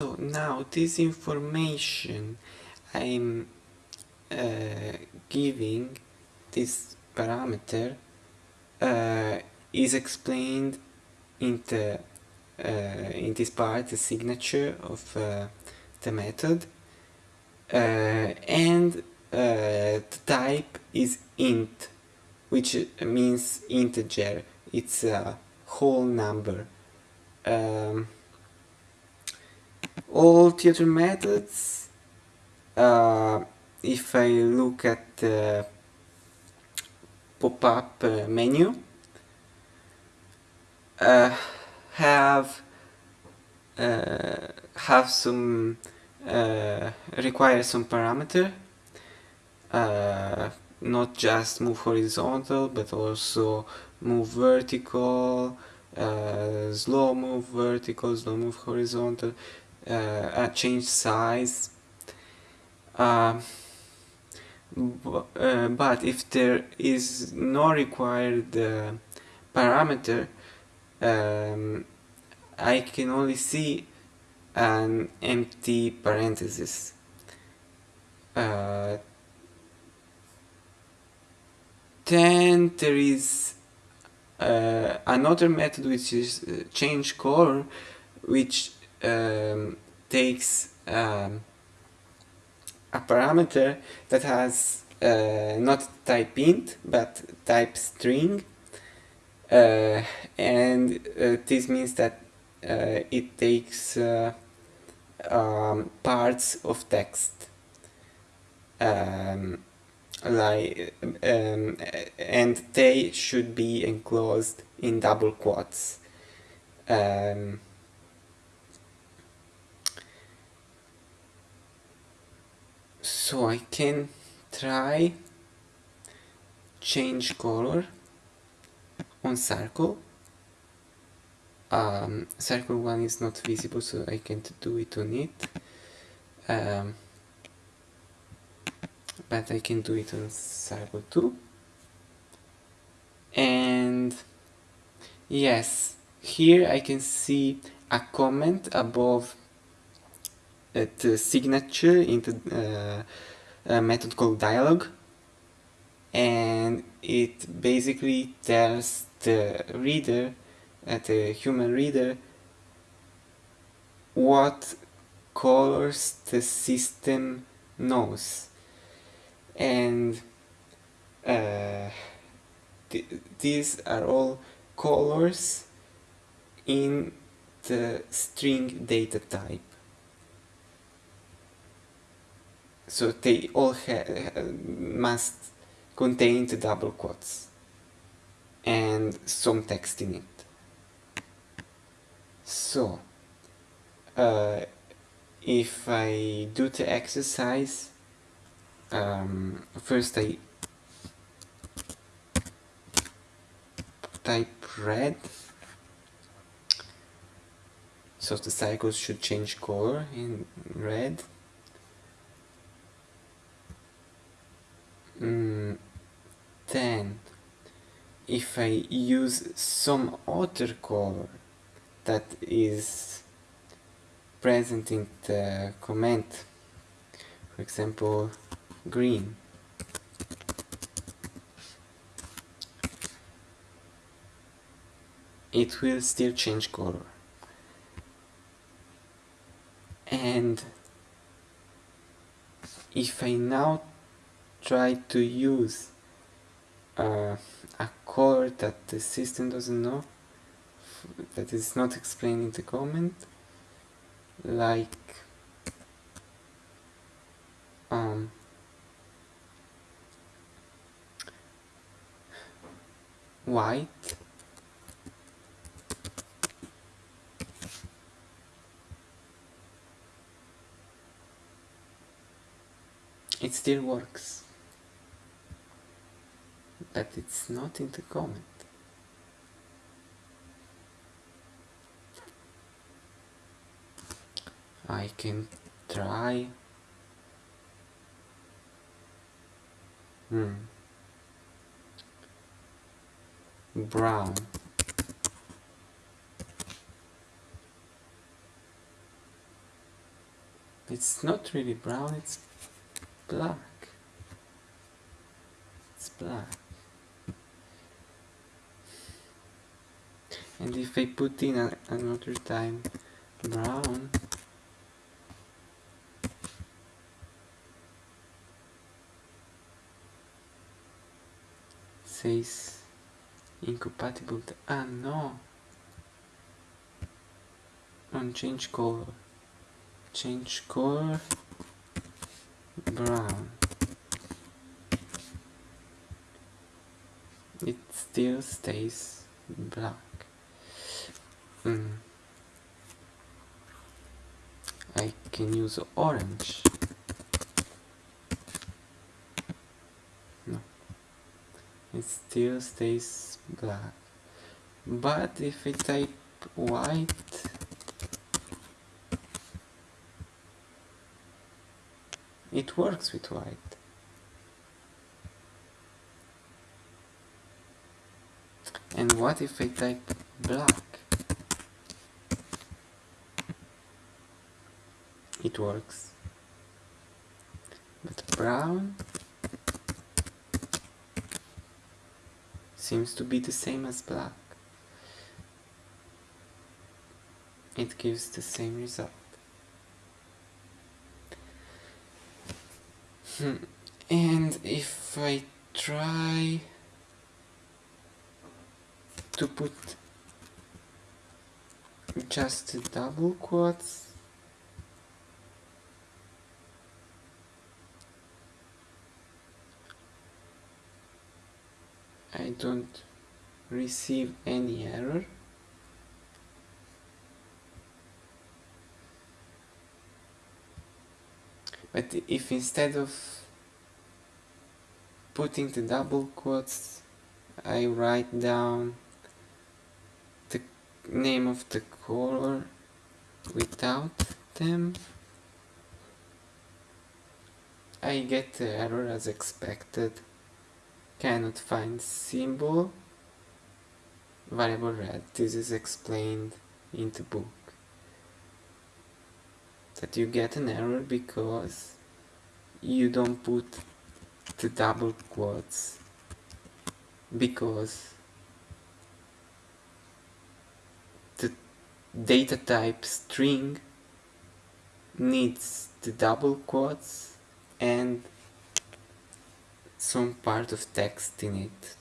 So now this information I'm uh, giving this parameter uh, is explained in the uh, in this part the signature of uh, the method uh, and uh, the type is int which means integer. It's a whole number. Um, all theater methods. Uh, if I look at the pop-up uh, menu uh, have uh, have some uh, require some parameter uh, not just move horizontal but also move vertical slow move vertical slow move horizontal uh, change size. Uh, uh, but if there is no required uh, parameter um, I can only see an empty parenthesis. Uh, then there is uh, another method which is change color which um, takes um, a parameter that has uh, not type int but type string. Uh, and uh, this means that uh, it takes uh, um, parts of text. Um, like um, and they should be enclosed in double quotes. Um, so I can try change color on circle. Um, circle 1 is not visible so I can't do it on it. Um, but I can do it on circle 2 and yes here I can see a comment above at uh, signature into uh, a method called dialog and it basically tells the reader uh, the human reader what colors the system knows. And uh, th these are all colors in the string data type so they all must contain the double quotes and some text in it. So, uh, if I do the exercise, um, first I type red, so the cycles should change color in red. Then if I use some other color that is present in the comment for example green. It will still change color. And if I now try to use uh, a color that the system doesn't know that is not explained in the comment like um, white it still works but it's not in the comment. I can try hmm. brown it's not really brown it's black it's black and if I put in a, another time. Brown. Says incompatible ah no. On change color. Change color. Brown. It still stays black mm. I can use orange. No. It still stays black. But if I type white it works with white. And what if I type black it works. But brown seems to be the same as black. It gives the same result. Hmm. and if I try to put just double quotes I don't receive any error. But if instead of putting the double quotes I write down the name of the color without them I get the error as expected cannot find symbol variable red. This is explained in the book. That you get an error because you don't put the double quotes. Because the data type string needs the double quotes and some part of text in it